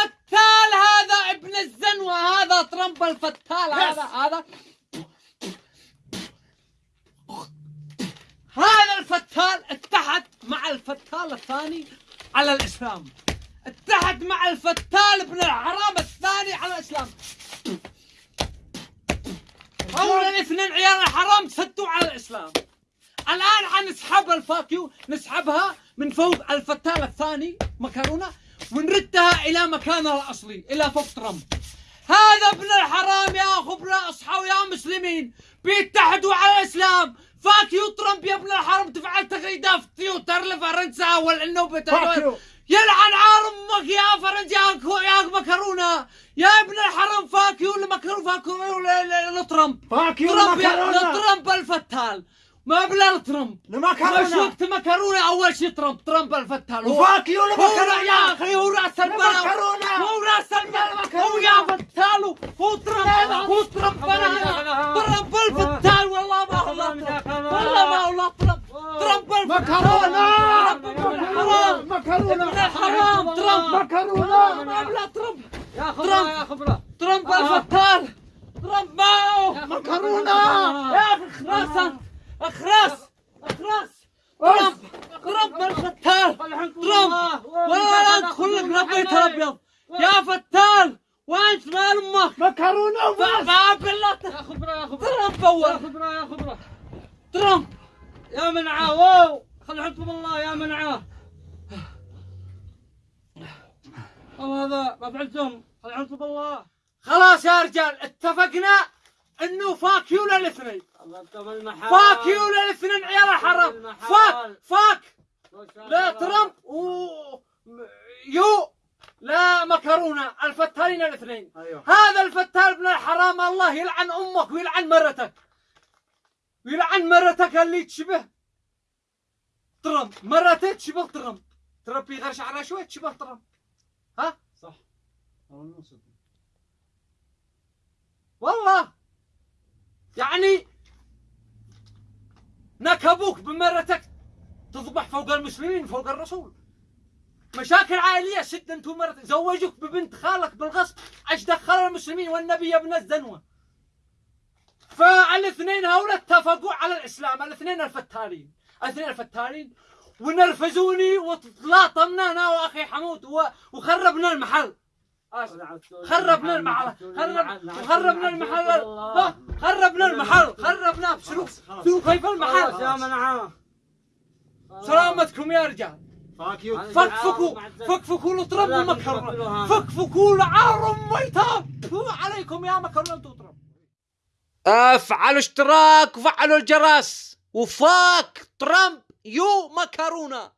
الفتال هذا ابن الزنوة هذا ترامب الفتال هذا هذا. هذا الفتال اتحد مع الفتال الثاني على الإسلام. اتحد مع الفتال ابن الحرام الثاني على الإسلام. هؤلاء الاثنين عيال الحرام سدوا على الإسلام. الآن حنسحب ال fuck you نسحبها من فوق الفتال الثاني مكرونه ونردها إلى مكانها الأصلي إلى فوق ترامب. هذا ابن الحرام يا خبراء اصحوا يا مسلمين. بيتحدوا على الإسلام. fuck you ترامب يا ابن الحرام تفعل تغريدات في تويتر لفرنسا والعنوبة يلعن عار أمك يا فرنسا يا يا مكرونة. يا ابن الحرام fuck you لمكرونه fuck you لترامب fuck you ترامب. لترامب الفتال. ما بلا ترامب مش المكرونة وقت مكرونة؟ أول شيء ترامب ترامب الفتال هو و fuck you هو المكرونة يا أخي هو رأس المكرونة. هو رأس البلد. هو يا فتال. هو ترامب هو ترامب أنا ترامب الفتال. والله ما هو والله ما هو ترامب ترامب مكرونة. الحرام مكرونة. ابن الحرام ترامب مكرونة. ما بلا ترامب يا ترامب. خبرة يا خبرة ترامب الفتال ترامب ما هو مكرونة يا أخي خلاص اخراس اخراس ترامب ترامب الفتال ترامب ولا لا ادخل لك ربيت الابيض يا فتال وانت مال أمك. مكرونة وبس. ما بالله يا خبرة يا خبرة. ترامب يا اول خبرة يا خبرة. ترامب. يا منعاه واو. خلي حكم الله يا منعاه أو هذا ما فعلتم. خلي حكم الله. خلاص يا رجال اتفقنا إنه فاكيو للاثنين المحال فاكيو للاثنين عيال الحرام. فاك فاك. لا ترامب و يو. لا مكرونة الفتالين الاثنين. أيوه. هذا الفتال ابن الحرام الله يلعن أمك ويلعن مرتك. ويلعن مرتك اللي تشبه ترامب مرتك تشبه ترامب ترامب يغير شعرها شوي تشبه ترامب ها؟ صح. والله. نكبوك بمرتك تذبح فوق المسلمين فوق الرسول. مشاكل عائلية سد انت ومرتك زوجوك ببنت خالك بالغصب إيش دخل المسلمين؟ والنبي يا ابن الزنوة. فالاثنين هؤلاء اتفقوا على الإسلام الاثنين الفتالين. الاثنين الفتالين. ونرفزوني وتلاطمنا أنا وأخي حمود وخربنا المحل. خربنا المحل. خرب خربنا المحل ها، خربنا المحل خربناه بسلوك سلوك كيف خلاص المحل يا منعاه سلامتكم يا رجال. فاكيو فكفكوا فكفكوا لطرب ومكرونه فكفكوا لعار ميتاب عليكم يا مكرونة تطرب افعلوا اشتراك وفعلوا الجرس. وفاك ترامب يو مكرونة.